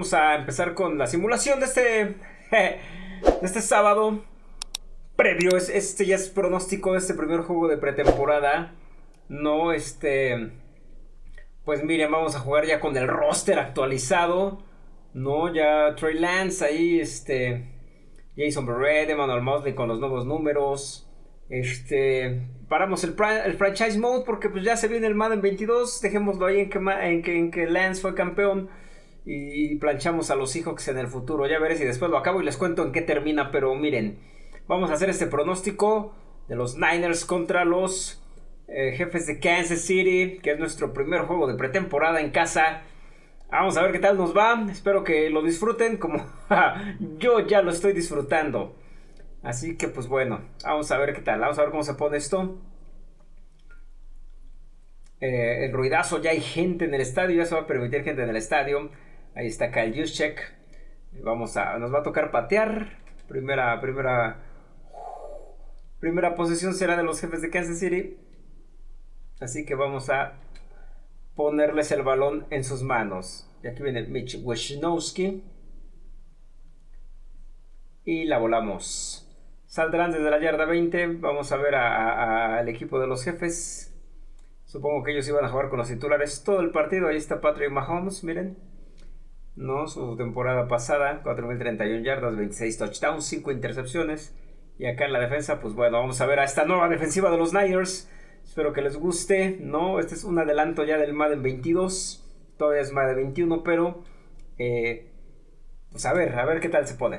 vamos a empezar con la simulación de este, de este sábado. Previo, este ya es pronóstico de este primer juego de pretemporada. No, este... Pues miren, vamos a jugar ya con el roster actualizado. No, ya Trey Lance ahí, este... Jason Barrett, Emmanuel Mosley con los nuevos números. Este... Paramos el, franchise mode porque pues ya se viene el Madden 22. Dejémoslo ahí en que Lance fue campeón y planchamos a los Seahawks en el futuro. Ya veré si después lo acabo y les cuento en qué termina. Pero miren, vamos a hacer este pronóstico de los Niners contra los eh, jefes de Kansas City, que es nuestro primer juego de pretemporada en casa. Vamos a ver qué tal nos va. Espero que lo disfruten como yo ya lo estoy disfrutando. Así que pues bueno, vamos a ver qué tal. Vamos a ver cómo se pone esto. Eh, el ruidazo, ya hay gente en el estadio, ya se va a permitir gente en el estadio. Ahí está Kyle Juszczyk. Vamos a, nos va a tocar patear. Primera, primera, primera posición será de los jefes de Kansas City. Así que vamos a ponerles el balón en sus manos. Y aquí viene Mitch Wisnowski. Y la volamos. Saldrán desde la yarda 20. Vamos a ver al equipo de los jefes. Supongo que ellos iban a jugar con los titulares todo el partido. Ahí está Patrick Mahomes, miren. ¿No? Su temporada pasada, 4.031 yardas, 26 touchdowns, 5 intercepciones. Y acá en la defensa, pues bueno, vamos a ver a esta nueva defensiva de los Niners. Espero que les guste, ¿no? Este es un adelanto ya del Madden 22. Todavía es Madden 21, pero... Eh, pues a ver, a ver qué tal se pone.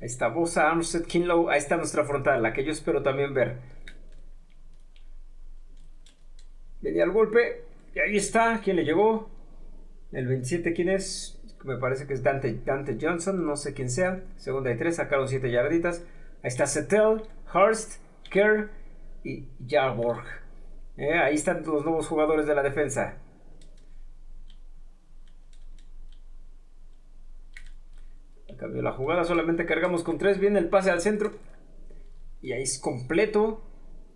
Ahí está Bosa, Armstead, Kinlow. Ahí está nuestra frontal, la que yo espero también ver. Venía el golpe. Y ahí está. ¿Quién le llegó? El 27, ¿quién es? Me parece que es Dante, Johnson, no sé quién sea. Segunda y tres, sacaron 7 yarditas. Ahí está Settel, Hurst, Kerr y Jarborg. Eh, ahí están los nuevos jugadores de la defensa. Cambió la jugada, solamente cargamos con 3. Viene el pase al centro. Y ahí es completo.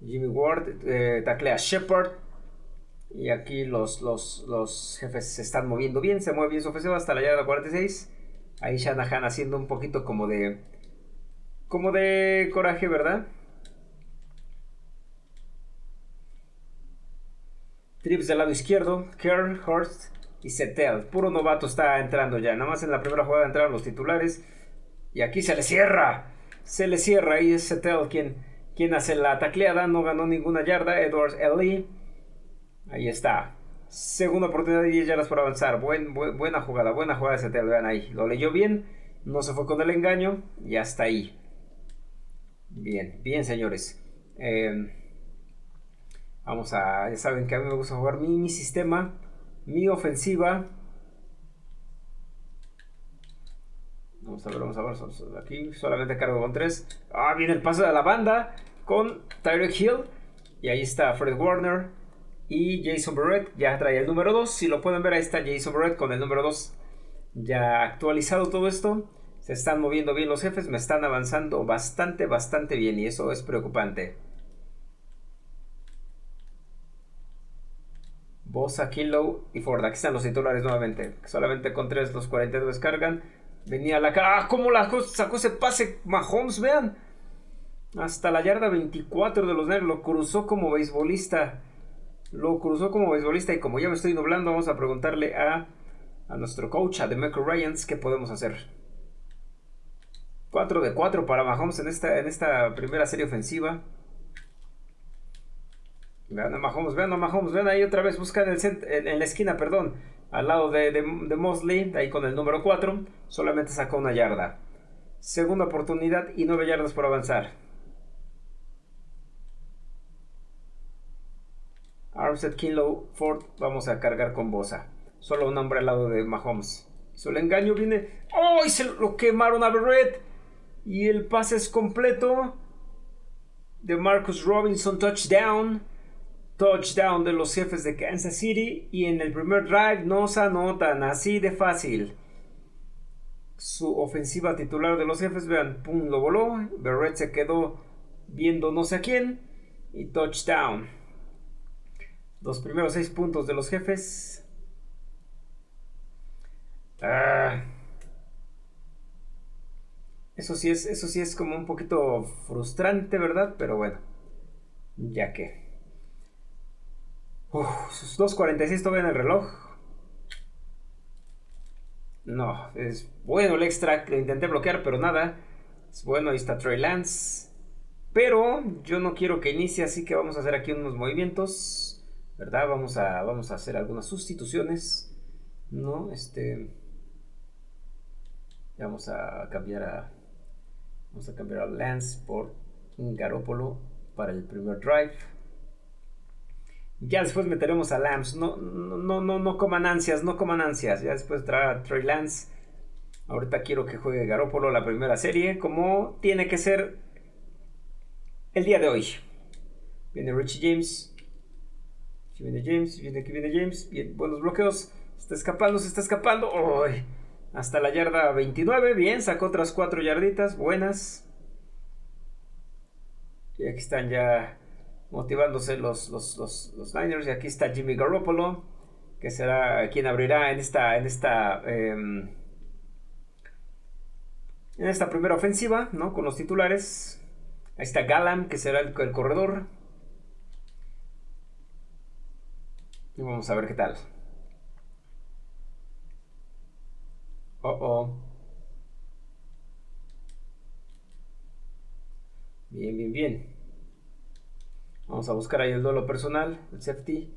Jimmy Ward eh, taclea Shepard. Y aquí los, los, jefes se están moviendo bien, se mueve bien su ofensiva hasta la yarda 46. Ahí Shanahan haciendo un poquito como de... Como de coraje, ¿verdad? Trips del lado izquierdo, Kerr, Horst y Setel. Puro novato está entrando ya. Nada más en la primera jugada entraron los titulares. Y aquí se le cierra. Se le cierra. Ahí es Setel quien, quien hace la tacleada. No ganó ninguna yarda. Edwards Ellie Ahí está. Segunda oportunidad de 10 yardas por avanzar. buena jugada, buena jugada ese te vean ahí. Lo leyó bien, no se fue con el engaño y hasta ahí. Bien, bien señores. Em, vamos a, ya saben que a mí me gusta jugar mi, mi sistema, mi ofensiva. Vamos a ver, vamos a ver. Aquí solamente cargo con 3. Ah, viene el paso de la banda con Tyreek Hill. Y ahí está Fred Warner. Y Jason Barrett ya trae el número 2. Si lo pueden ver, ahí está Jason Barrett con el número 2. Ya actualizado todo esto. Se están moviendo bien los jefes. Me están avanzando bastante, bastante bien. Y eso es preocupante. Bosa, Kilo y Ford. Aquí están los titulares nuevamente. Solamente con 3 los 42 cargan. Venía la cara. ¡Ah! ¿Cómo la sacó ese pase Mahomes? Vean. Hasta la yarda 24 de los negros. Lo cruzó como beisbolista. Lo cruzó como beisbolista y como ya me estoy doblando, vamos a preguntarle a, a nuestro coach, a Demeco Ryans, qué podemos hacer. 4 de 4 para Mahomes en esta, en esta primera serie ofensiva. Vean a Mahomes, vean a Mahomes, vean ahí otra vez, buscan en, en, la esquina, perdón, al lado de, de, de Mosley, ahí con el número 4, solamente sacó una yarda. Segunda oportunidad y 9 yardas por avanzar. Armstead, Kinlow, Ford, vamos a cargar con Bosa. Solo un hombre al lado de Mahomes. Solo engaño viene. ¡Oh! Y se lo quemaron a Barrett. Y el pase es completo. De Marcus Robinson, touchdown. Touchdown de los jefes de Kansas City. Y en el primer drive no se anotan. Así de fácil. Su ofensiva titular de los jefes, vean, pum, lo voló. Barrett se quedó viendo no sé a quién. Y touchdown. Los primeros seis puntos de los jefes. Ah. Eso sí es, eso sí es como un poquito frustrante, ¿verdad? Pero bueno. Ya que. Uf, sus 2.46 todavía en el reloj. No, es bueno el extra. Lo intenté bloquear, pero nada. Es bueno, ahí está Trey Lance. Pero yo no quiero que inicie, así que vamos a hacer aquí unos movimientos. ¿Verdad? Vamos a, vamos a hacer algunas sustituciones. ¿No? Este. Vamos a cambiar a. Vamos a cambiar a Lance por Garópolo para el primer drive. Ya después meteremos a Lance. No, no, no, no coman ansias, no coman ansias. Ya después trae a Trey Lance. Ahorita quiero que juegue Garópolo la primera serie. Como tiene que ser el día de hoy. Viene Richie James. Viene James, viene aquí viene James. Bien, buenos bloqueos. Está escapando, se está escapando. Hasta la yarda 29. Bien, sacó otras 4 yarditas. Buenas. Y aquí están ya motivándose los, los, los, Niners. Y aquí está Jimmy Garoppolo. Que será quien abrirá en esta. En esta. Em, en esta primera ofensiva, ¿no? Con los titulares. Ahí está Galam, que será el, corredor. Y vamos a ver qué tal. Oh, oh. Bien, bien, bien. Vamos a buscar ahí el duelo personal, el safety.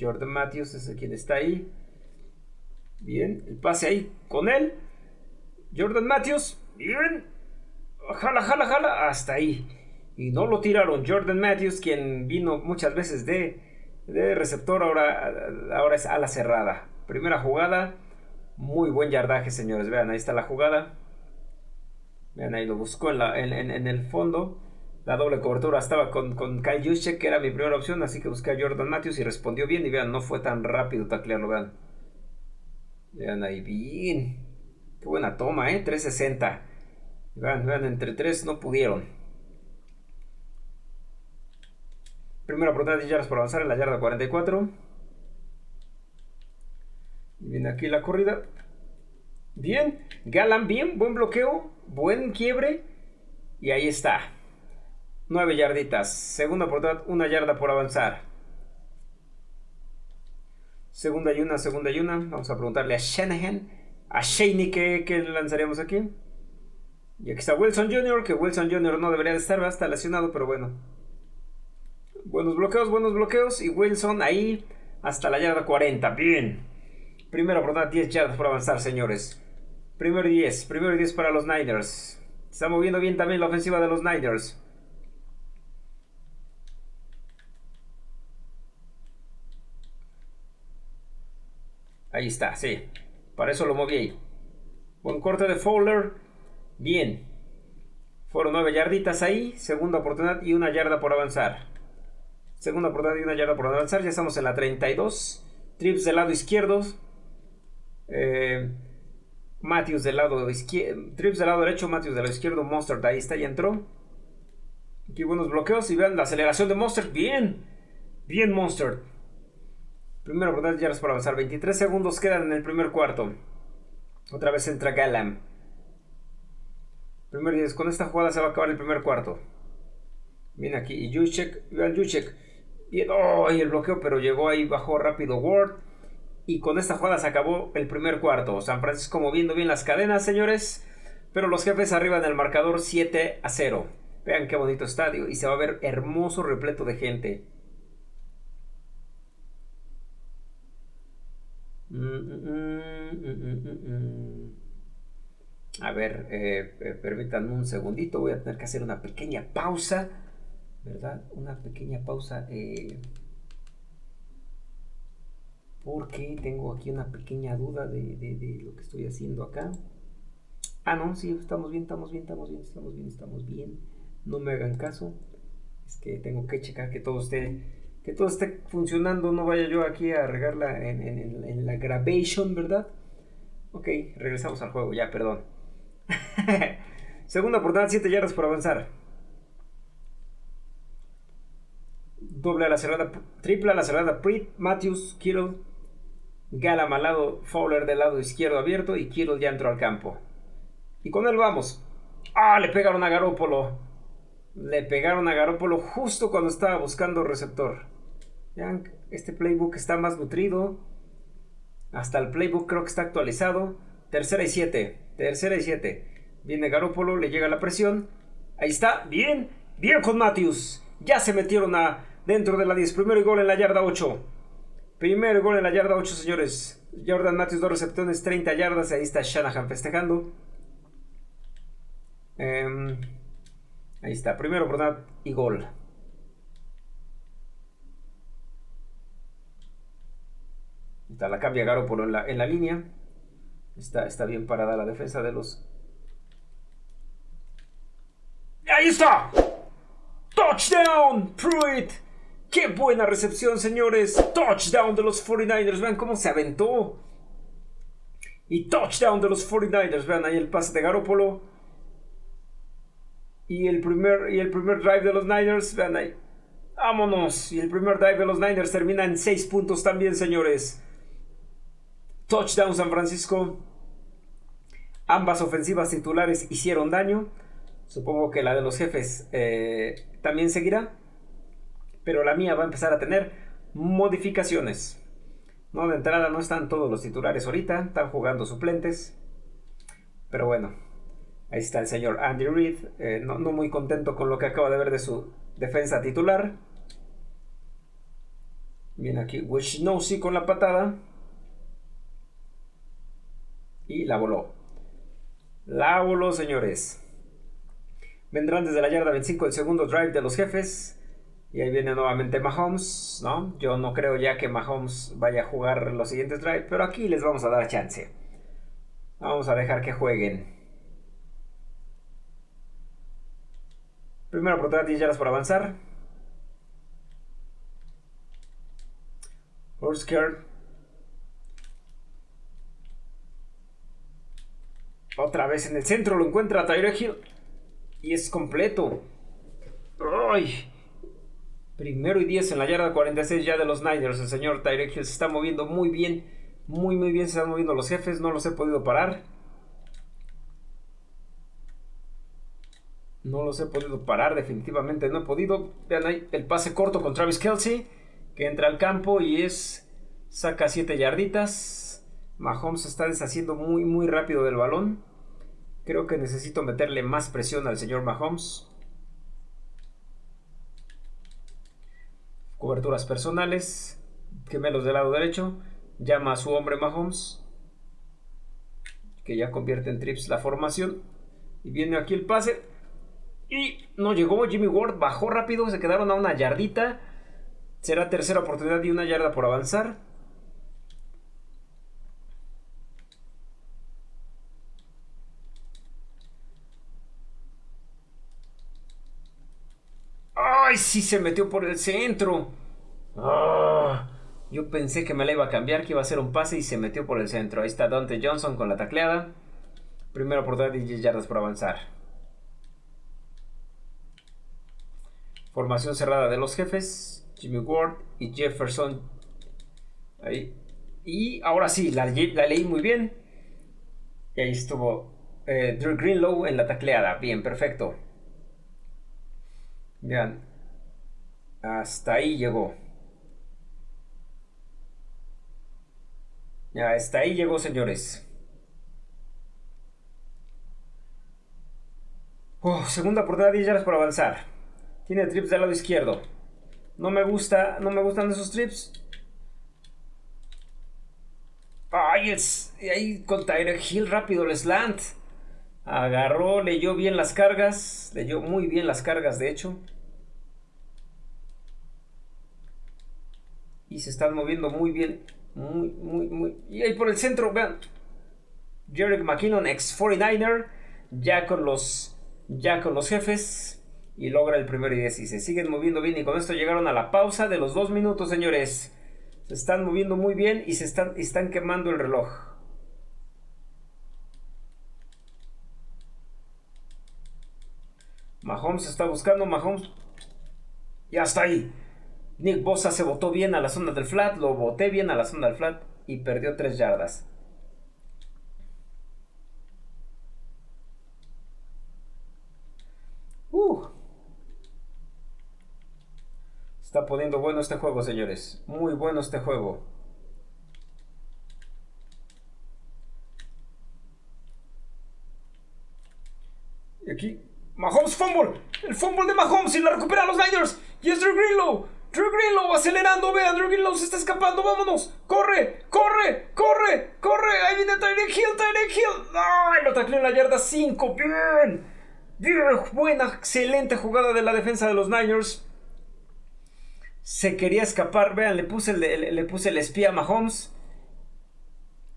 Jordan Matthews es quien está ahí. Bien, el pase ahí con él. Jordan Matthews. Bien jala, jala, jala, hasta ahí. Y no lo tiraron. Jordan Matthews, quien vino muchas veces de, de receptor, ahora, ahora es ala cerrada. Primera jugada, muy buen yardaje, señores. Vean, ahí está la jugada. Vean, ahí lo buscó en, la, en, el fondo. La doble cobertura estaba con, con Kyle Juszczyk, que era mi primera opción, así que busqué a Jordan Matthews y respondió bien. Y vean, no fue tan rápido taclearlo, vean. Vean ahí, bien. Qué buena toma, ¿eh? 360. Vean, vean, entre tres no pudieron. Primera oportunidad de yardas por avanzar en la yarda 44. Viene aquí la corrida. Bien. Galan, bien. Buen bloqueo. Buen quiebre. Y ahí está. 9 yarditas. Segunda oportunidad, una yarda por avanzar. Segunda y una, segunda y una. Vamos a preguntarle a Shanahan. A Shaney, ¿qué, qué lanzaríamos aquí? Y aquí está Wilson Jr., que Wilson Jr. no debería de estar, va a estar lesionado, pero bueno. Buenos bloqueos, buenos bloqueos. Y Wilson ahí hasta la yarda 40. Bien. Primero oportunidad, 10 yardas por avanzar, señores. Primero 10, primero 10 para los Niners. Está moviendo bien también la ofensiva de los Niners. Ahí está, sí. Para eso lo moví ahí. Buen corte de Fowler. Bien. Fueron nueve yarditas ahí. Segunda oportunidad y una yarda por avanzar. Segunda oportunidad y una yarda por avanzar. Ya estamos en la 32. Trips del lado izquierdo. Eh, del lado izquierdo. Trips del lado derecho. Matthews del lado izquierdo. Monster ahí está, ya entró. Aquí buenos bloqueos. Y vean la aceleración de Monster. Bien. Bien, Monster. Primera oportunidad, yardas por avanzar. 23 segundos quedan en el primer cuarto. Otra vez entra Galam. Primer 10. Con esta jugada se va a acabar el primer cuarto. Viene aquí. Y Juszczyk. Vean Juszczyk. Y, oh, y el bloqueo, pero llegó ahí, bajó rápido Ward. Y con esta jugada se acabó el primer cuarto. San Francisco moviendo bien las cadenas, señores. Pero los jefes arriba en el marcador 7 a 0. Vean qué bonito estadio. Y se va a ver hermoso, repleto de gente. Mm, mm, mm, a ver, eh, eh, permítanme un segundito, voy a tener que hacer una pequeña pausa, ¿verdad? Una pequeña pausa. Eh, porque tengo aquí una pequeña duda de, de, lo que estoy haciendo acá. Ah, no, sí, estamos bien, estamos bien, estamos bien, estamos bien, estamos bien. No me hagan caso. Es que tengo que checar que todo esté, que todo esté funcionando. No vaya yo aquí a regarla en, en, la grabation, ¿verdad? Ok, regresamos al juego, ya, perdón. Segunda oportunidad, 7 yardas por avanzar. Doble a la cerrada, triple a la cerrada, Prit, Matthews, Kittle, Galam al lado, Fowler del lado izquierdo abierto y Kittle ya entró al campo. Y con él vamos. Ah, le pegaron a Garópolo. Le pegaron a Garópolo justo cuando estaba buscando receptor. Vean, este playbook está más nutrido. Hasta el playbook creo que está actualizado. Tercera y siete. Tercera y siete. Viene Garópolo, le llega la presión. Ahí está. Bien. Bien con Matthews. Ya se metieron a dentro de la 10. Primero gol en la yarda 8. Primer gol en la yarda 8, señores. Jordan Matthews, dos receptores, 30 yardas. Ahí está Shanahan festejando. Em, ahí está. Primero oportunidad y gol. Está la cambia Garoppolo en la, en la línea. Está, está bien parada la defensa de los... ¡Ahí está! ¡Touchdown! Pruitt. ¡Qué buena recepción, señores! Touchdown de los 49ers. Vean cómo se aventó. Y touchdown de los 49ers. Vean ahí el pase de Garoppolo. Y el primer, y el primer drive de los Niners. Vean ahí. Vámonos. Y el primer drive de los Niners termina en 6 puntos también, señores. Touchdown San Francisco. Ambas ofensivas titulares hicieron daño. Supongo que la de los jefes eh, también seguirá pero la mía va a empezar a tener modificaciones. No, de entrada no están todos los titulares ahorita, están jugando suplentes. Pero bueno, ahí está el señor Andy Reid, eh, no, muy contento con lo que acaba de ver de su defensa titular. Viene aquí Wishnowsi con la patada. Y la voló. La voló, señores. Vendrán desde la yarda 25 el segundo drive de los jefes. Y ahí viene nuevamente Mahomes, ¿no? Yo no creo ya que Mahomes vaya a jugar los siguientes drives, pero aquí les vamos a dar chance. Vamos a dejar que jueguen. Primera oportunidad, 10 yardas por avanzar. Horsker. Otra vez en el centro lo encuentra Tyre Hill. Y es completo. ¡Ay! Primero y 10 en la yarda 46 ya de los Niners. El señor Tyrek Hill se está moviendo muy bien. Muy, muy bien se están moviendo los jefes. No los he podido parar. No los he podido parar, definitivamente no he podido. Vean ahí el pase corto con Travis Kelsey. Que entra al campo y es. Saca 7 yarditas. Mahomes está deshaciendo muy, muy rápido del balón. Creo que necesito meterle más presión al señor Mahomes. Coberturas personales, gemelos del lado derecho, llama a su hombre Mahomes, que ya convierte en trips la formación, y viene aquí el pase, y no llegó, Jimmy Ward bajó rápido, se quedaron a una yardita, será tercera oportunidad y una yarda por avanzar. ¡Ay, sí se metió por el centro! Ah, yo pensé que me la iba a cambiar, que iba a hacer un pase y se metió por el centro. Ahí está Dante Johnson con la tacleada. Primera oportunidad de 10 yardas por avanzar. Formación cerrada de los jefes. Jimmy Ward y Jefferson. Ahí. Y ahora sí, la, leí muy bien. Y ahí estuvo eh, Drew Greenlow en la tacleada. Bien, perfecto. Vean, hasta ahí llegó. Ya, hasta ahí llegó, señores. segunda oportunidad, 10 yardas por avanzar. Tiene trips del lado izquierdo. No me gusta, no me gustan esos trips. Ay, es, ahí con Tyler Hill rápido el slant. Agarró, leyó bien las cargas. Leyó muy bien las cargas, de hecho. y se están moviendo muy bien. Muy, muy, muy. Y ahí por el centro, vean. Jerick McKinnon, ex 49er, ya con los, ya con los jefes. Y logra el primero y 10 y se siguen moviendo bien. Y con esto llegaron a la pausa de los dos minutos, señores. Se están moviendo muy bien y se están, están quemando el reloj. Mahomes está buscando, Mahomes. Y hasta ahí. Nick Bosa se botó bien a la zona del flat, lo boté bien a la zona del flat y perdió 3 yardas. Uh. Está poniendo bueno este juego, señores. Muy bueno este juego. Y aquí, Mahomes fumble. El fumble de Mahomes y la recupera los Niners. Y es Greenlow. Drew Greenlow acelerando. Vean, Drew Greenlow se está escapando. Vámonos. Corre, corre, corre, corre. Ahí viene Tyreek Hill, Tyreek Hill. ¡Ay! Lo tacleó en la yarda 5. Bien. Bien. Buena, excelente jugada de la defensa de los Niners. Se quería escapar. Vean, le puse el, le, puse el espía a Mahomes.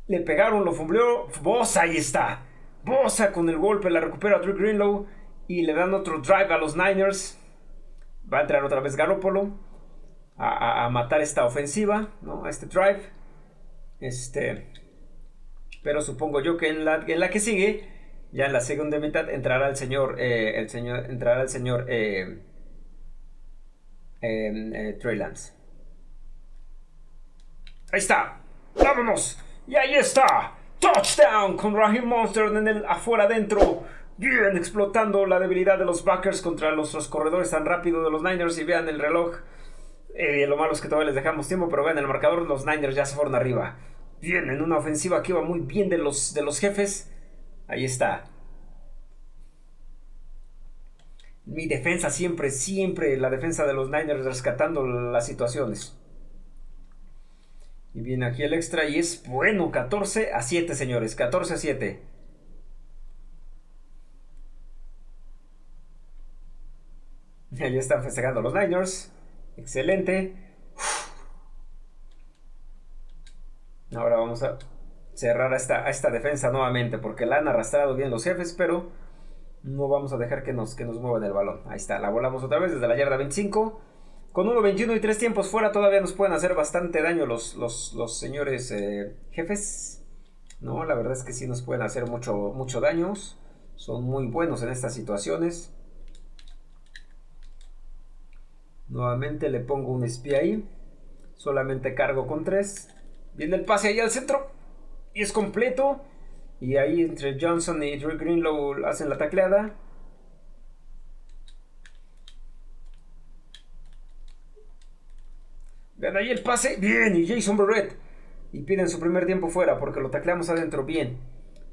Le pegaron, lo fumbleó. Bosa, ahí está. Bosa con el golpe, la recupera Drew Greenlow. Y le dan otro drive a los Niners. Va a entrar otra vez Garoppolo. A, matar esta ofensiva, ¿no? A este drive. Este. Pero supongo yo que en la, en la que sigue. Ya en la segunda mitad entrará el señor. Eh, el señor. Entrará el señor. Eh, eh, Trey Lance. Ahí está. ¡Vámonos! Y ahí está. Touchdown con Raheem Monster en el afuera adentro. Bien, explotando la debilidad de los backers contra los, corredores tan rápido de los Niners. Y vean el reloj. Eh, lo malo es que todavía les dejamos tiempo, pero vean el marcador. Los Niners ya se fueron arriba. Bien, en una ofensiva que iba muy bien de los, de los jefes. Ahí está. Mi defensa siempre, siempre, la defensa de los Niners rescatando las situaciones. Y viene aquí el extra y es bueno, 14 a 7, señores, 14 a 7. Ahí están festejando los Niners. Excelente. Ahora vamos a cerrar a esta, esta defensa nuevamente porque la han arrastrado bien los jefes, pero no vamos a dejar que nos, que nos muevan el balón. Ahí está, la volamos otra vez desde la yarda 25. Con 1.21 y 3 tiempos fuera todavía nos pueden hacer bastante daño los, los, señores eh, jefes. No, la verdad es que sí nos pueden hacer mucho, mucho daño. Son muy buenos en estas situaciones. Nuevamente le pongo un espía ahí. Solamente cargo con 3. Viene el pase ahí al centro. Y es completo. Y ahí entre Johnson y Drew Greenlow hacen la tacleada. Vean ahí el pase. Bien. Y Jason Barrett. Y piden su primer tiempo fuera porque lo tacleamos adentro. Bien.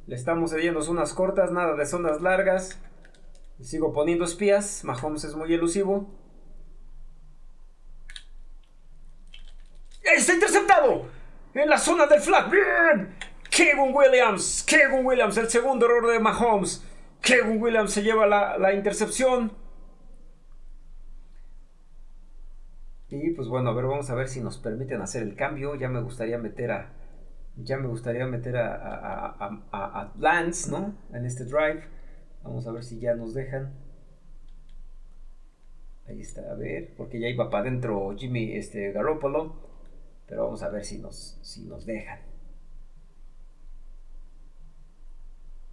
Le estamos cediendo zonas cortas. Nada de zonas largas. sigo poniendo espías. Mahomes es muy elusivo. ¡Está interceptado! En la zona del flat. ¡Bien! Kevin Williams. Kevin Williams. El segundo error de Mahomes. Kevin Williams se lleva la, la intercepción. Y pues bueno, a ver, vamos a ver si nos permiten hacer el cambio. Ya me gustaría meter a. Ya me gustaría meter a, Lance, ¿no? En este drive. Vamos a ver si ya nos dejan. Ahí está, a ver, porque ya iba para adentro Jimmy este, Garoppolo. Pero vamos a ver si nos, si nos dejan.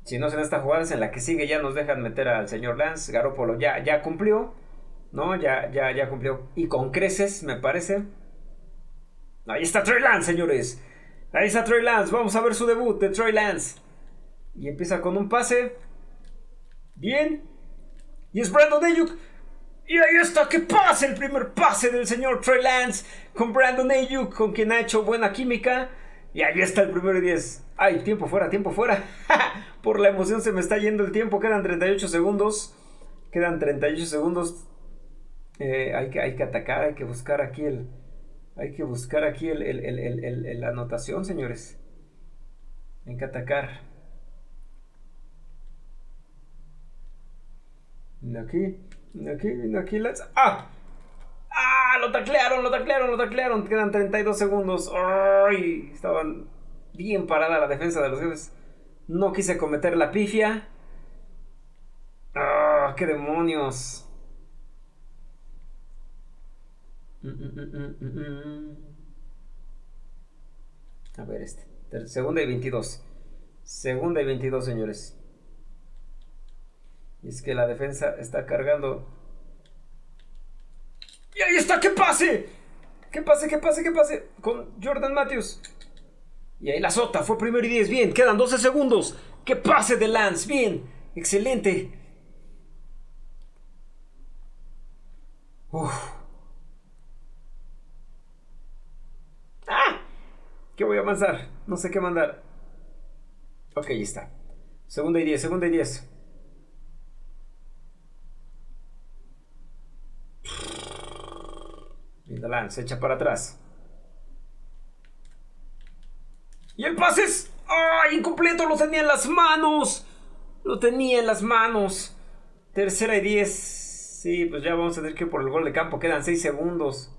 Si no es en esta jugada, es en la que sigue, ya nos dejan meter al señor Lance. Garoppolo ya, ya cumplió. ¿no? Ya, ya, ya cumplió. Y con creces, me parece. Ahí está Trey Lance, señores. Ahí está Trey Lance. Vamos a ver su debut de Trey Lance. Y empieza con un pase. Bien. Y es Brandon Ayuk. Y ahí está, que pase el primer pase del señor Trey Lance con Brandon Ayuk, con quien ha hecho buena química. Y ahí está el primero y 10. Ay, tiempo fuera, tiempo fuera. Por la emoción se me está yendo el tiempo. Quedan 38 segundos. Quedan 38 segundos. Eh, hay, que, hay que atacar, hay que buscar aquí el. Hay que buscar aquí el, la anotación, señores. Hay que atacar. aquí, aquí, aquí, let's. ¡Ah! ¡Ah! Lo taclearon, lo taclearon, lo taclearon. Quedan 32 segundos. ¡Ay! Estaban bien parada la defensa de los jefes. No quise cometer la pifia. ¡Ah! ¡Qué demonios! A ver este. Segunda y 22. Segunda y 22, señores. Y es que la defensa está cargando. ¡Y ahí está! ¡Que pase! ¡Que pase, que pase, que pase! Con Jordan Matthews. Y ahí la sota. Fue primero y 10. Bien, quedan 12 segundos. ¡Que pase de Lance! Bien, excelente. Uf. ¡Ah! ¿Qué voy a avanzar? No sé qué mandar. Ok, ahí está. Segunda y 10, segunda y 10. Linda se echa para atrás. Y el pase es... ¡Ay! Incompleto, lo tenía en las manos. Lo tenía en las manos. Tercera y 10. Sí, pues ya vamos a tener que por el gol de campo quedan 6 segundos.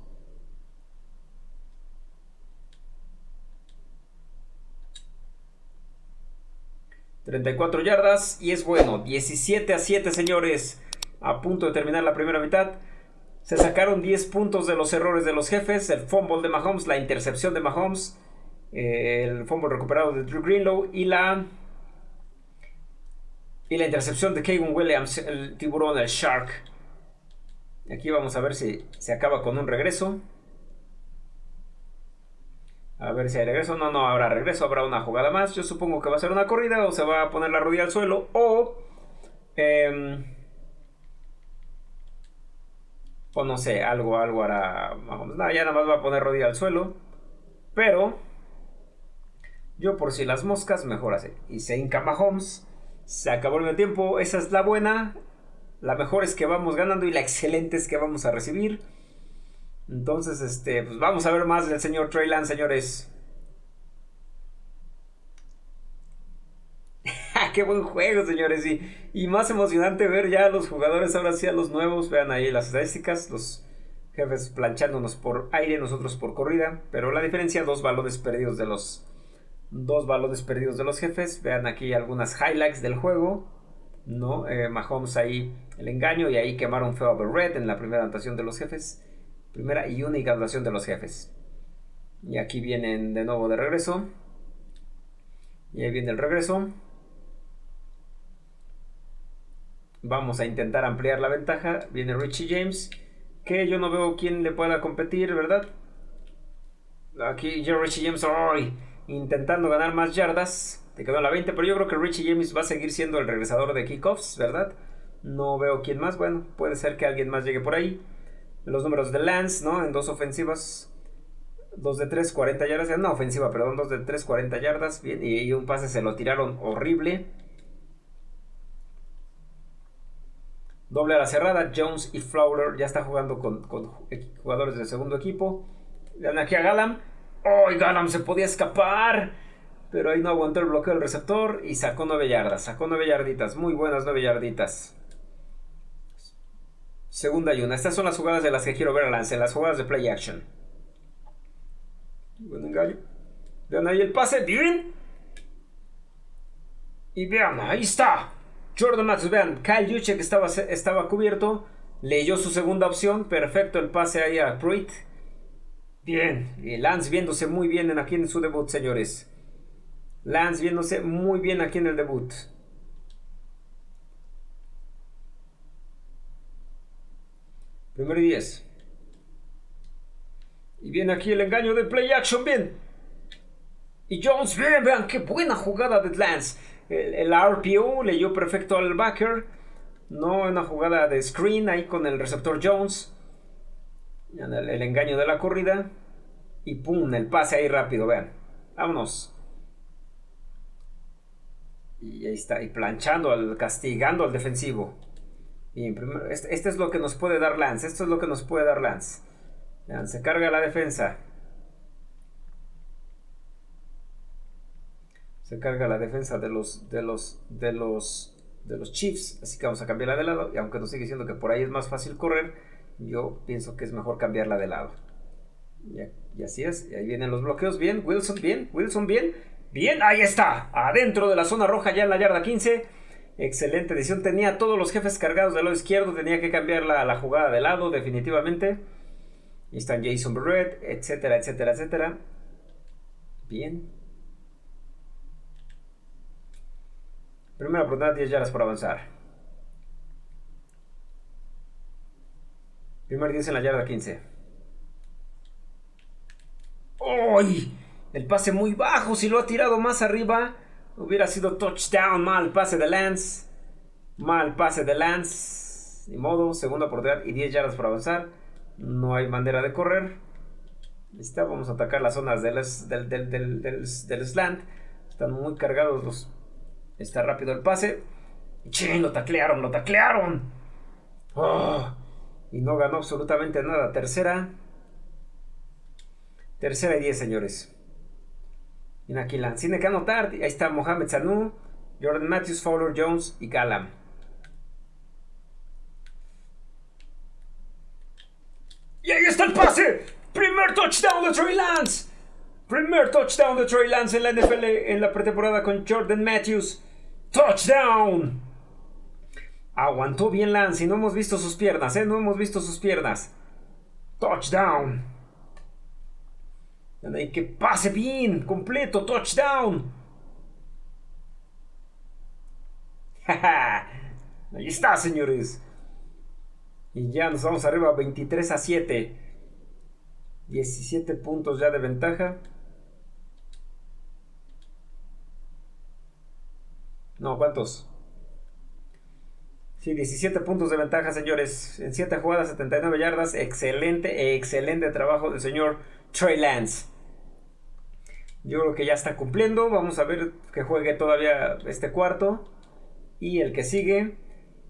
34 yardas y es bueno. 17 a 7, señores. A punto de terminar la primera mitad. Se sacaron 10 puntos de los errores de los jefes. El fumble de Mahomes, la intercepción de Mahomes. Eh, el fumble recuperado de Drew Greenlow y la... Y la intercepción de Kevin Williams, el tiburón, el Shark. Aquí vamos a ver si se acaba con un regreso. A ver si hay regreso. No, no habrá regreso. Habrá una jugada más. Yo supongo que va a ser una corrida o se va a poner la rodilla al suelo. O... Em, o no sé, algo, algo hará No, ya nada más va a poner rodilla al suelo. Pero... Yo por si las moscas, mejor así. Y se hinca Mahomes. Se acabó el tiempo. Esa es la buena. La mejor es que vamos ganando y la excelente es que vamos a recibir. Entonces, este, pues vamos a ver más del señor Trey Lance, señores. ¡Qué buen juego, señores! Y, y, más emocionante ver ya a los jugadores, ahora sí a los nuevos. Vean ahí las estadísticas, los jefes planchándonos por aire, nosotros por corrida. Pero la diferencia, dos balones perdidos de los... Dos balones perdidos de los jefes. Vean aquí algunas highlights del juego. ¿no? Eh, Mahomes ahí el engaño y ahí quemaron feo a Red en la primera anotación de los jefes. Primera y única actuación de los jefes. Y aquí vienen de nuevo de regreso. Y ahí viene el regreso. Vamos a intentar ampliar la ventaja. Viene Richie James. Que yo no veo quién le pueda competir, ¿verdad? Aquí yo Richie James intentando ganar más yardas. Te quedó la 20, pero yo creo que Richie James va a seguir siendo el regresador de kickoffs, ¿verdad? No veo quién más. Bueno, puede ser que alguien más llegue por ahí los números de Lance, ¿no? En dos ofensivas. Dos de tres, 40 yardas. No, ofensiva, perdón. Dos de tres, 40 yardas. Bien, y, un pase se lo tiraron horrible. Doble a la cerrada. Jones y Fowler ya está jugando con, jugadores del segundo equipo. Vean aquí a Galam. ¡Oh! Galam se podía escapar! Pero ahí no aguantó el bloqueo del receptor y sacó 9 yardas. Sacó 9 yarditas. Muy buenas 9 yarditas. Segunda y una. Estas son las jugadas de las que quiero ver a Lance, las jugadas de play action. Buen engaño. Vean ahí el pase, bien. Y vean, ahí está. Jordan Matthews, vean, Kyle Juchek estaba, estaba cubierto. Leyó su segunda opción. Perfecto el pase ahí a Pruitt. Bien. Lance viéndose muy bien aquí en su debut, señores. Lance viéndose muy bien aquí en el debut. Primero y 10. Y viene aquí el engaño de play action, bien. Y Jones, bien, vean qué buena jugada de Lance. El, RPO leyó perfecto al backer. No una jugada de screen ahí con el receptor Jones. El, el engaño de la corrida. Y pum, el pase ahí rápido, vean. Vámonos. Y ahí está, y planchando, al, castigando al defensivo. Bien, primero, este, este, es lo que nos puede dar Lance. Esto es lo que nos puede dar Lance. se carga la defensa. Se carga la defensa de los, de los, de los, de los Chiefs. Así que vamos a cambiarla de lado. Y aunque nos sigue diciendo que por ahí es más fácil correr, yo pienso que es mejor cambiarla de lado. Y, así es. Y ahí vienen los bloqueos. Bien, Wilson, bien, Wilson, bien. Bien, ahí está. Adentro de la zona roja ya en la yarda 15. Excelente edición. Tenía todos los jefes cargados del lado izquierdo. Tenía que cambiar la, la jugada de lado, definitivamente. Y están Jason Barrett, etcétera, etcétera, etcétera. Bien. Primera oportunidad, 10 yardas por avanzar. Primer 10 en la yarda 15. ¡Uy! El pase muy bajo. Si lo ha tirado más arriba, Hubiera sido touchdown. Mal pase de Lance. Mal pase de Lance. Ni modo. Segunda oportunidad y 10 yardas por avanzar. No hay manera de correr. Está, vamos a atacar las zonas del, del, del, del, slant. Están muy cargados los. Está rápido el pase. ¡Che! Lo taclearon, lo taclearon. Oh, y no ganó absolutamente nada. Tercera. Tercera y diez, señores. Y aquí tiene que anotar. Ahí está Mohamed Sanu, Jordan Matthews, Fowler Jones y Galam. Y ahí está el pase. Primer touchdown de Trey Lance. Primer touchdown de Trey Lance en la NFL en la pretemporada con Jordan Matthews. Touchdown. Aguantó bien Lance y no hemos visto sus piernas, ¿eh? No hemos visto sus piernas. Touchdown. Que pase bien, completo, touchdown. Ahí está, señores. Y ya nos vamos arriba 23 a 7. 17 puntos ya de ventaja. No, ¿cuántos? Sí, 17 puntos de ventaja, señores. En 7 jugadas, 79 yardas. Excelente, excelente trabajo del señor Trey Lance. Yo creo que ya está cumpliendo. Vamos a ver que juegue todavía este cuarto. Y el que sigue,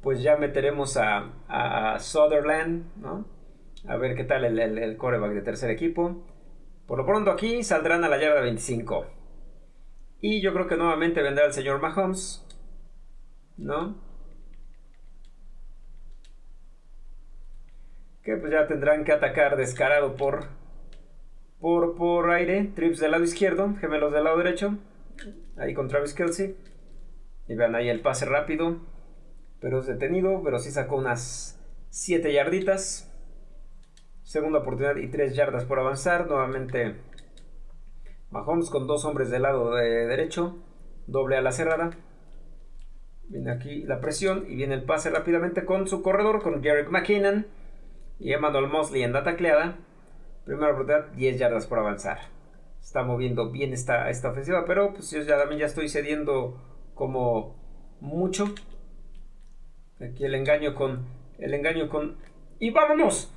pues ya meteremos a, Sutherland, ¿no? A ver qué tal el, el, coreback de tercer equipo. Por lo pronto aquí saldrán a la yarda 25. Y yo creo que nuevamente vendrá el señor Mahomes. ¿No? Que pues ya tendrán que atacar descarado por, por, por aire. Trips del lado izquierdo, gemelos del lado derecho. Ahí con Travis Kelsey. Y vean ahí el pase rápido. Pero es detenido, pero sí sacó unas 7 yarditas. Segunda oportunidad y 3 yardas por avanzar. Nuevamente Mahomes con dos hombres del lado de derecho. Doble a la cerrada. Viene aquí la presión y viene el pase rápidamente con su corredor, con Jarek McKinnon y Emmanuel Mosley en la tacleada. Primera oportunidad, 10 yardas por avanzar. Está moviendo bien esta, esta ofensiva, pero pues yo ya, también ya estoy cediendo como mucho. Aquí el engaño con. El engaño con. ¡Y vámonos!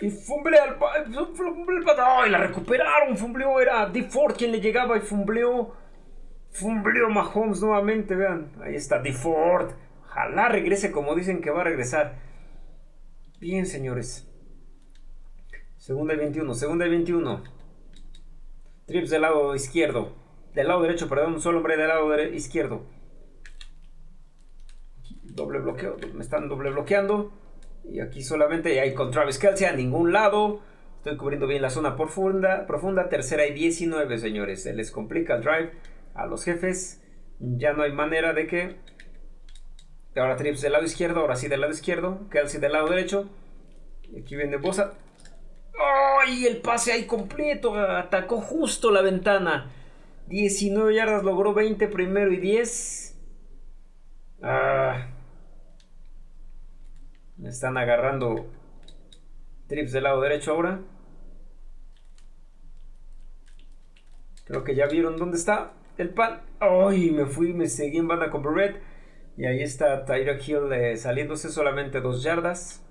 Y fumbleó al. ¡Ay! la recuperaron. Fumbleó. Era D. Ford quien le llegaba y fumbleó. Fumbleó Mahomes nuevamente. Vean. Ahí está D. Ford. Ojalá regrese como dicen que va a regresar. Bien, señores. Segunda y 21. Segunda y 21. Trips del lado izquierdo. Del lado derecho, perdón. Un solo hombre del lado izquierdo. Doble bloqueo. Me están doble bloqueando. Y aquí solamente hay con Travis Kelsey a ningún lado. Estoy cubriendo bien la zona profunda. Profunda. Tercera y 19, señores. Se les complica el drive a los jefes. Ya no hay manera de que. Ahora Trips del lado izquierdo. Ahora sí del lado izquierdo. Kelsey del lado derecho. Aquí viene Bosa. ¡Ay! el pase ahí completo. Atacó justo la ventana. 19 yardas. Logró 20 primero y 10. Ah. Me están agarrando trips del lado derecho ahora. Creo que ya vieron dónde está el pan. ¡Ay! Me fui, me seguí en banda con Barrett. Y ahí está Tyra Hill eh, saliéndose solamente dos yardas.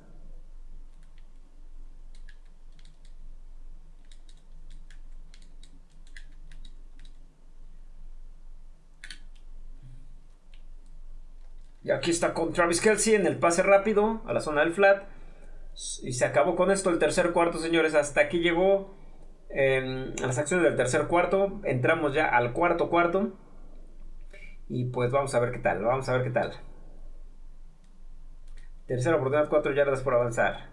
Y aquí está con Travis Kelsey en el pase rápido a la zona del flat. Y se acabó con esto el tercer cuarto, señores. Hasta aquí llegó las acciones del tercer cuarto. Entramos ya al cuarto cuarto. Y pues vamos a ver qué tal. Vamos a ver qué tal. Tercera oportunidad, 4 yardas por avanzar.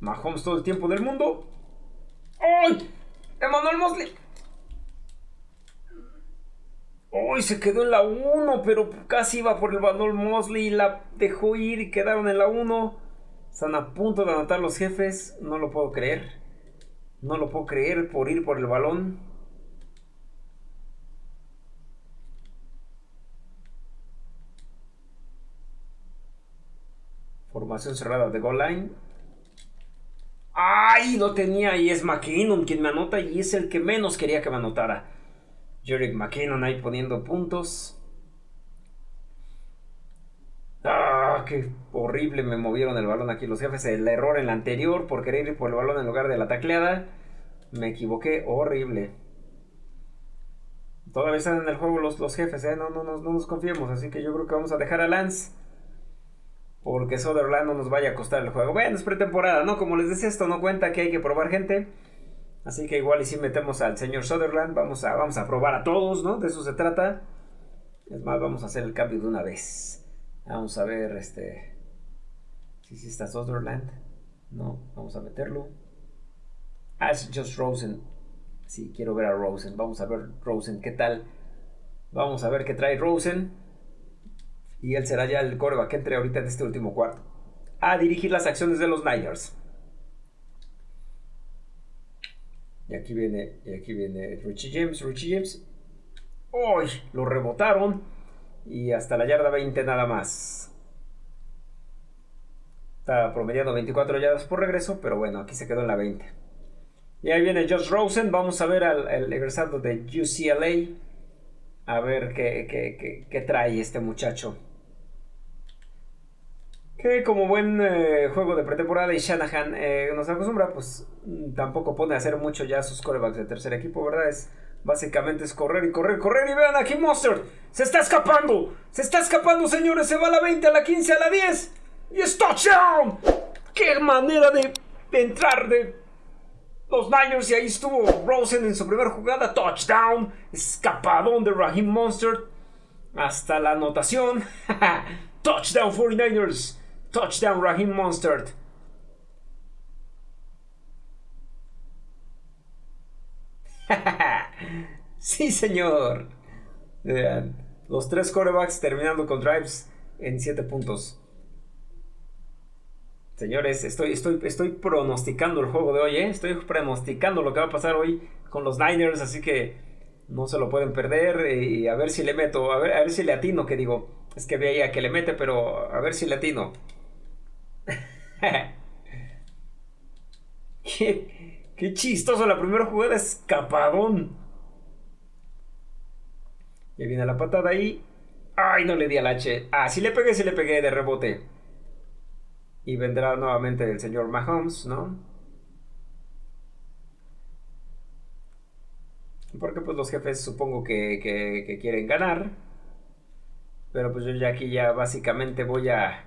Mahomes todo el tiempo del mundo. ¡Ay! Emanuel Mosley. ¡Uy! Se quedó en la 1, pero casi iba por el balón Mosley y la dejó ir y quedaron en la 1. Están a punto de anotar los jefes. No lo puedo creer. No lo puedo creer por ir por el balón. Formación cerrada de goal line. ¡Ay! No tenía y es McKinnon quien me anota y es el que menos quería que me anotara. Jerick McKinnon ahí poniendo puntos. Ah, qué horrible me movieron el balón aquí los jefes. El error en la anterior por querer ir por el balón en lugar de la tacleada. Me equivoqué horrible. Todavía están en el juego los, los jefes, ¿eh? No, no, no, no nos confiemos. Así que yo creo que vamos a dejar a Lance. Porque Sutherland no nos vaya a costar el juego. Bueno, es pretemporada, ¿no? Como les decía, esto no cuenta que hay que probar gente. Así que igual y si metemos al señor Sutherland, vamos a, vamos a probar a todos, ¿no? De eso se trata. Es más, vamos a hacer el cambio de una vez. Vamos a ver, este... Si sí, está Sutherland. No, vamos a meterlo. Es Just Rosen. Sí, quiero ver a Rosen. Vamos a ver Rosen, ¿qué tal? Vamos a ver qué trae Rosen. Y él será ya el coreback que entre ahorita en este último cuarto. A dirigir las acciones de los Niners. Y aquí viene, y aquí viene Richie James, Richie James. ¡Uy! Lo rebotaron. Y hasta la yarda 20 nada más. Está promediando 24 yardas por regreso, pero bueno, aquí se quedó en la 20. Y ahí viene Josh Rosen. Vamos a ver al, egresado de UCLA. A ver qué, trae este muchacho. Como buen eh, juego de pretemporada y Shanahan eh, nos acostumbra, pues mm, tampoco pone a hacer mucho ya sus corebacks de tercer equipo, ¿verdad? Es, básicamente es correr y correr, correr. Y vean aquí Mustard. Se está escapando. Se está escapando, señores. Se va a la 20, a la 15, a la 10. Y es touchdown. Qué manera de entrar de los Niners y ahí estuvo Rosen en su primera jugada, touchdown, escapadón de Raheem Monster hasta la anotación. touchdown 49ers, touchdown Raheem Monster. sí, señor. los tres corebacks terminando con drives en 7 puntos. Señores, estoy, estoy, estoy pronosticando el juego de hoy, ¿eh? Estoy pronosticando lo que va a pasar hoy con los Niners, así que no se lo pueden perder. Y a ver si le meto, a ver, a ver si le atino, que digo, es que veía que le mete, pero a ver si le atino. qué, qué chistoso, la primera jugada escapadón. Ya viene la patada ahí. Ay, no le di al H. Ah, sí le pegué, sí le pegué de rebote. Y vendrá nuevamente el señor Mahomes, ¿no? Porque pues los jefes supongo que, quieren ganar. Pero pues yo ya aquí ya básicamente voy a...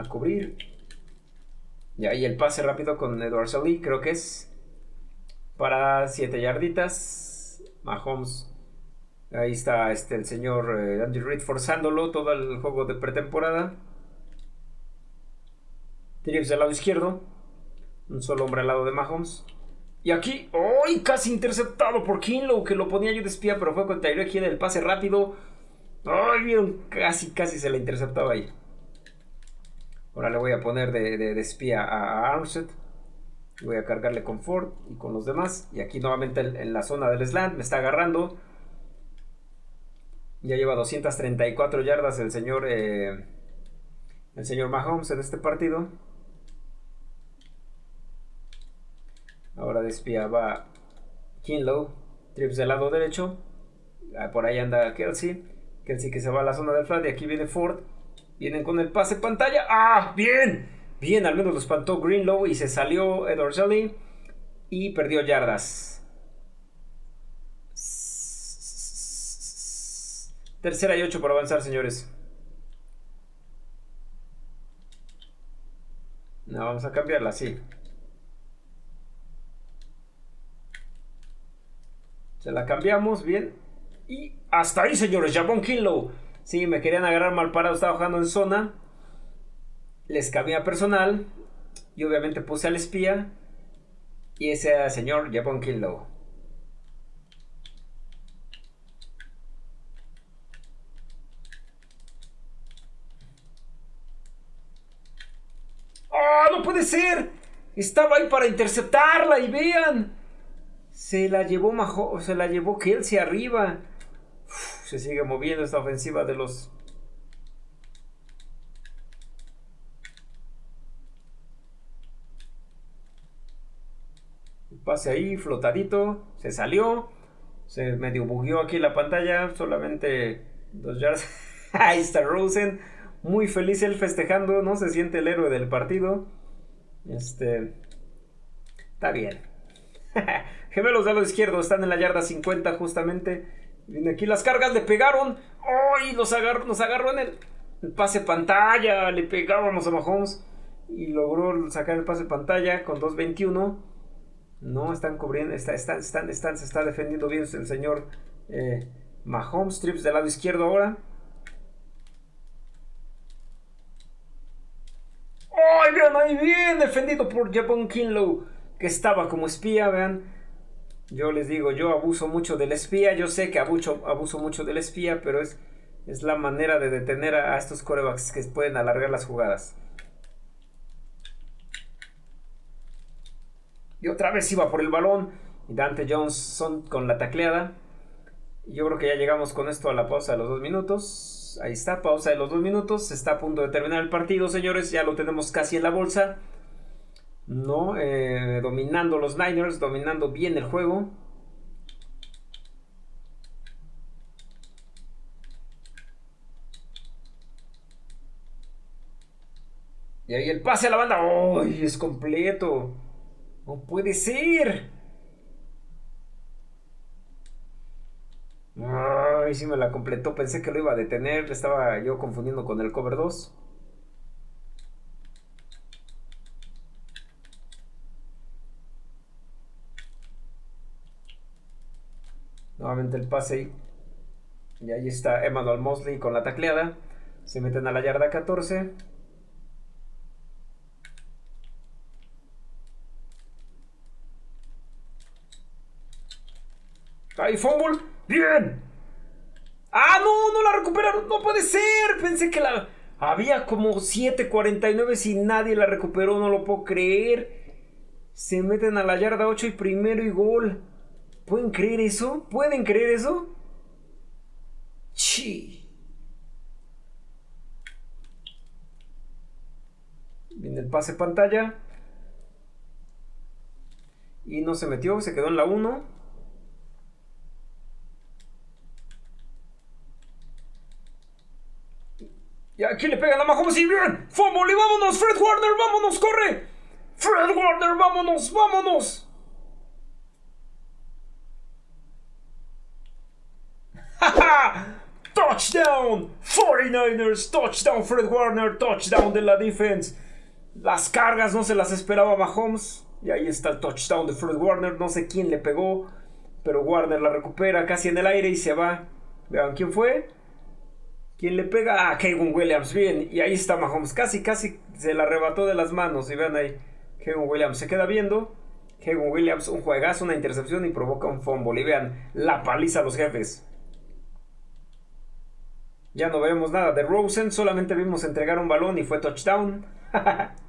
A cubrir. Y ahí el pase rápido con Edward Sully, creo que es para 7 yarditas. Mahomes Ahí está este, el señor eh, Andy Reid forzándolo todo el juego de pretemporada. Trips del lado izquierdo. Un solo hombre al lado de Mahomes. Y aquí, ¡ay! casi interceptado por Kinlow, que lo ponía yo de espía, pero fue con Tyreek Hill el pase rápido. ¡Ay! Vieron, casi, casi se le interceptaba ahí. Ahora le voy a poner de, espía a Armstead. Voy a cargarle con Ford y con los demás. Y aquí nuevamente en la zona del slant me está agarrando. Ya lleva 234 yardas el señor, eh, el señor Mahomes en este partido. Ahora despía va Kinlow, trips del lado derecho. Ah, por ahí anda Kelsey. Kelsey que se va a la zona del flat. Y aquí viene Ford. Vienen con el pase pantalla. ¡Ah! ¡Bien! Bien, al menos lo espantó Greenlow y se salió Edward Shelley y perdió yardas. Tercera y ocho por avanzar, señores. No, vamos a cambiarla, sí. Se la cambiamos, bien. Y hasta ahí, señores. Jabón Kinlow. Sí, me querían agarrar mal parado. Estaba jugando en zona. Les cabía personal. Y obviamente puse al espía. Y ese era el señor Jabón Kinlow. no puede ser! Estaba ahí para interceptarla y vean. Se la llevó Majo, se la llevó Kelsey arriba. Se sigue moviendo esta ofensiva de los... pase ahí, flotadito. Se salió. Se medio bugueó aquí la pantalla, solamente dos yardas. Ahí está Rosen, muy feliz él festejando, ¿no? Se siente el héroe del partido. Este. Está bien. Gemelos de lado izquierdo están en la yarda 50 justamente. Viene aquí las cargas, le pegaron. ¡Ay! agarró, nos agarró en el, pase pantalla. Le pegábamos a Mahomes. Y logró sacar el pase pantalla con 2.21. No, están cubriendo, está, están, están, están, se está defendiendo bien el señor eh, Mahomes. Trips del lado izquierdo ahora. ¡Ay, vean ahí! Bien defendido por Japón Kinlow, que estaba como espía, vean. Yo les digo, yo abuso mucho del espía. Yo sé que abuso, abuso mucho del espía, pero es, es la manera de detener a, estos corebacks que pueden alargar las jugadas. Y otra vez iba por el balón. Y Dante Johnson con la tacleada. Yo creo que ya llegamos con esto a la pausa de los dos minutos. Ahí está, pausa de los dos minutos. Está a punto de terminar el partido, señores. Ya lo tenemos casi en la bolsa. ¿No? Eh, dominando los Niners, dominando bien el juego. Y ahí el pase a la banda. ¡Ay! es completo. No puede ser. Ay, sí me la completó. Pensé que lo iba a detener. Estaba yo confundiendo con el cover 2. Nuevamente el pase. Y ahí está Emmanuel Mosley con la tacleada. Se meten a la yarda 14. ¡Ay, fumble! ¡Bien! ¡Ah, no! ¡No la recuperaron! ¡No puede ser! Pensé que la... Había como 7.49 y nadie la recuperó. No lo puedo creer. Se meten a la yarda 8 y primero y gol. ¿Pueden creer eso? ¿Pueden creer eso? Sí. Viene el pase pantalla. Y no se metió, se quedó en la 1. Y aquí le pegan a Mahomes y bien. ¡Fumble vámonos! ¡Fred Warner, vámonos! ¡Corre! ¡Fred Warner, vámonos! ¡Vámonos! touchdown 49ers, touchdown Fred Warner, touchdown de la defense. Las cargas no se las esperaba Mahomes. Y ahí está el touchdown de Fred Warner. No sé quién le pegó. Pero Warner la recupera casi en el aire y se va. Vean quién fue. ¿Quién le pega? Ah, Kevin Williams. Bien. Y ahí está Mahomes. Casi, casi se la arrebató de las manos. Y vean ahí. Kevin Williams se queda viendo. Kevin Williams, un juegazo, una intercepción y provoca un fumble. Y vean la paliza a los jefes. Ya no vemos nada de Rosen, solamente vimos entregar un balón y fue touchdown.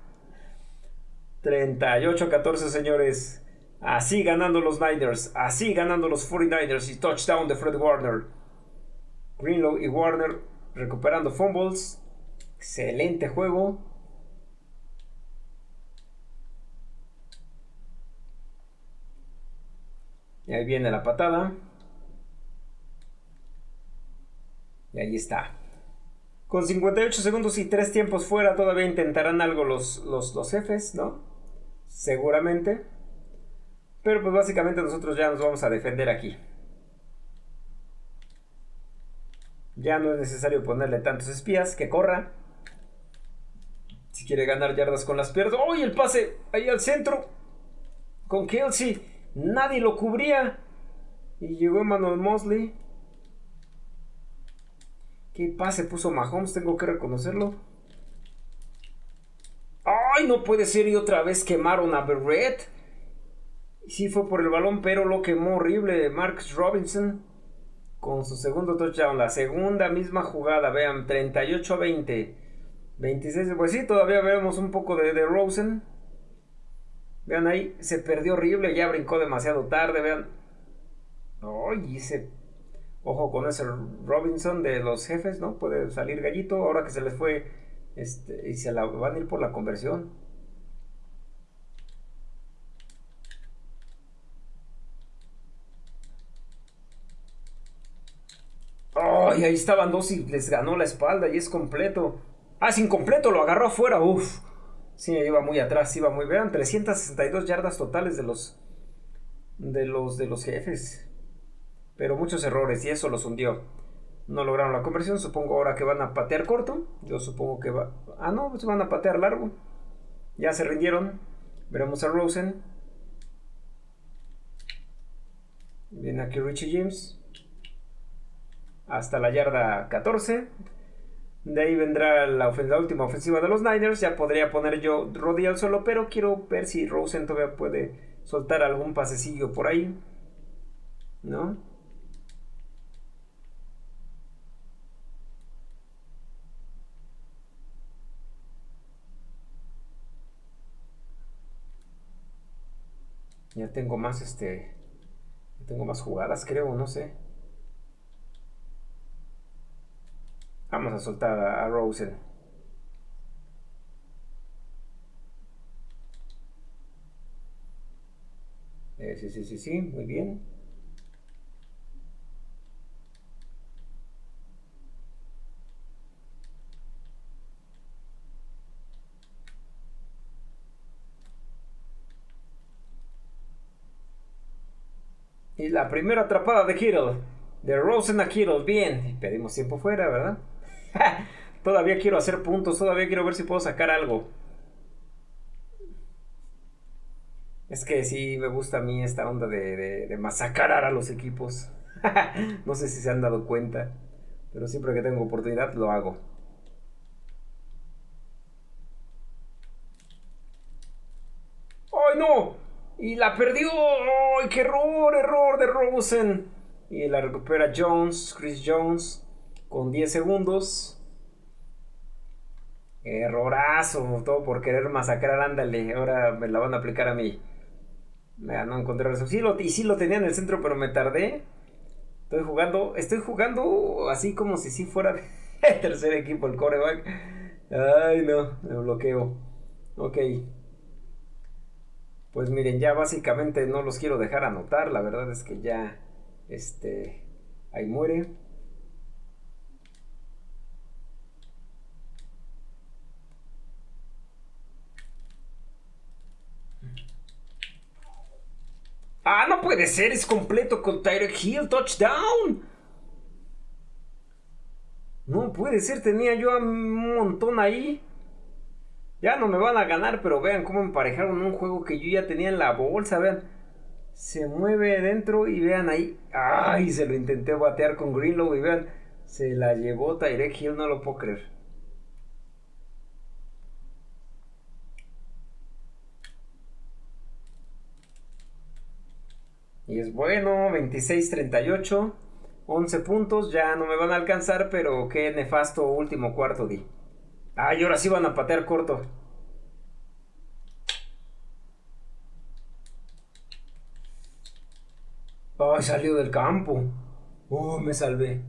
38-14, señores. Así ganando los Niners, así ganando los 49ers y touchdown de Fred Warner. Greenlow y Warner recuperando fumbles. Excelente juego. Y ahí viene la patada. Y ahí está. Con 58 segundos y 3 tiempos fuera, todavía intentarán algo los, los, jefes, ¿no? Seguramente. Pero pues básicamente nosotros ya nos vamos a defender aquí. Ya no es necesario ponerle tantos espías, que corra. Si quiere ganar yardas con las piernas. ¡Oh! el pase ahí al centro. Con Kelsey. Nadie lo cubría. Y llegó Emmanuel Mosley. ¿Qué pase puso Mahomes? Tengo que reconocerlo. ¡Ay! No puede ser. Y otra vez quemaron a Berrett. Sí fue por el balón, pero lo quemó horrible Marcus Robinson. Con su segundo touchdown. La segunda misma jugada. Vean, 38 a 20. 26. Pues sí, todavía vemos un poco de, de Rosen. Vean ahí, se perdió horrible. Ya brincó demasiado tarde. Vean. ¡Ay! Ese Ojo con ese Robinson de los jefes, ¿no? Puede salir gallito ahora que se les fue este, y se la van a ir por la conversión. ¡Ay! Ahí estaban dos y les ganó la espalda y es completo. Ah, es incompleto, lo agarró afuera. Uf. Sí, iba muy atrás, iba muy bien. 362 yardas totales de los de los de los jefes. Pero muchos errores y eso los hundió. No lograron la conversión, supongo ahora que van a patear corto. Yo supongo que va Ah, no, pues van a patear largo. Ya se rindieron. Veremos a Rosen. Viene aquí Richie James. Hasta la yarda 14. De ahí vendrá la, última ofensiva de los Niners. Ya podría poner yo Roddy al solo, pero quiero ver si Rosen todavía puede soltar algún pasecillo por ahí. ¿No? Ya tengo más este. Tengo más jugadas, creo, no sé. Vamos a soltar a, Rosen. Eh, sí, sí, sí, sí, muy bien. La primera atrapada de Kittle. De Rosen a Kittle. Bien. Pedimos tiempo fuera, ¿verdad? todavía quiero hacer puntos. Todavía quiero ver si puedo sacar algo. Es que sí me gusta a mí esta onda de, de, masacrar a los equipos. no sé si se han dado cuenta. Pero siempre que tengo oportunidad lo hago. ¡Ay, no! Y la perdió. ¡Ay, qué error! Error de Rosen. Y la recupera Jones, Chris Jones, con 10 segundos. Errorazo, todo por querer masacrar, ándale. Ahora me la van a aplicar a mí. Me no encontré eso. Sí lo, y sí lo tenía en el centro, pero me tardé. Estoy jugando, estoy jugando así como si sí fuera el tercer equipo, el coreback. Ay, no, me bloqueo. Ok. Pues miren, ya básicamente no los quiero dejar anotar, la verdad es que ya, este, ahí muere. Ah, no puede ser, es completo con Tyreek Hill, touchdown. No puede ser, tenía yo un montón ahí. Ya no me van a ganar, pero vean cómo emparejaron un juego que yo ya tenía en la bolsa, vean. Se mueve dentro y vean ahí. ¡Ay! Se lo intenté batear con Greenlow y vean. Se la llevó Tyrek Hill, no lo puedo creer. Y es bueno, 26-38, 11 puntos, ya no me van a alcanzar, pero qué nefasto último cuarto di. Ay, ahora sí van a patear corto. Ay, salió del campo. Oh, me salvé.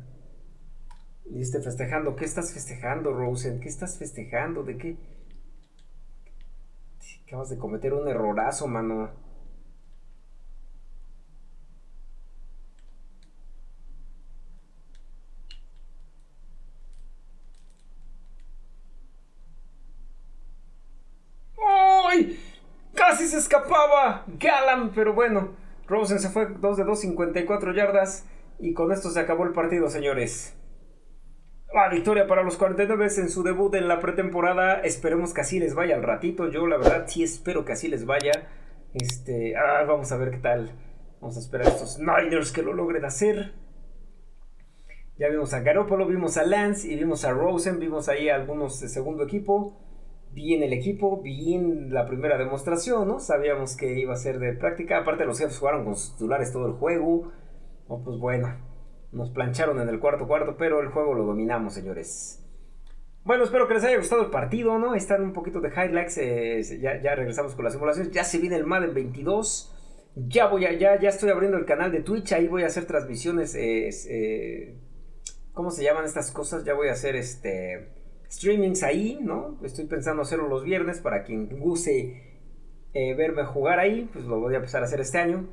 Y este festejando. ¿Qué estás festejando, Rosen? ¿Qué estás festejando? ¿De qué? Acabas de cometer un errorazo, mano. Casi se escapaba Galam, pero bueno, Rosen se fue 2 de 2, 54 yardas. Y con esto se acabó el partido, señores. La victoria para los 49 en su debut en la pretemporada. Esperemos que así les vaya al ratito. Yo, la verdad, sí espero que así les vaya. Este, ah, vamos a ver qué tal. Vamos a esperar a estos Niners que lo logren hacer. Ya vimos a Garoppolo, vimos a Lance y vimos a Rosen. Vimos ahí algunos de segundo equipo bien el equipo, bien la primera demostración, ¿no? Sabíamos que iba a ser de práctica. Aparte, los jefes jugaron con sus titulares todo el juego. Oh, pues bueno, nos plancharon en el cuarto cuarto, pero el juego lo dominamos, señores. Bueno, espero que les haya gustado el partido, ¿no? Están un poquito de highlights. Eh, ya, regresamos con las simulaciones. Ya se viene el Madden 22. Ya voy a, ya, ya estoy abriendo el canal de Twitch. Ahí voy a hacer transmisiones. Eh, eh, ¿Cómo se llaman estas cosas? Ya voy a hacer este streamings ahí, ¿no? Estoy pensando hacerlo los viernes para quien guste eh, verme jugar ahí, pues lo voy a empezar a hacer este año.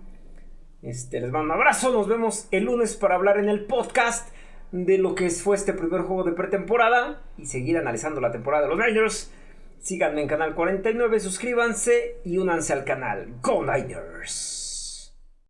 Este, les mando un abrazo, nos vemos el lunes para hablar en el podcast de lo que fue este primer juego de pretemporada y seguir analizando la temporada de los Niners, síganme en Canal 49, suscríbanse y únanse al canal. ¡Go Niners!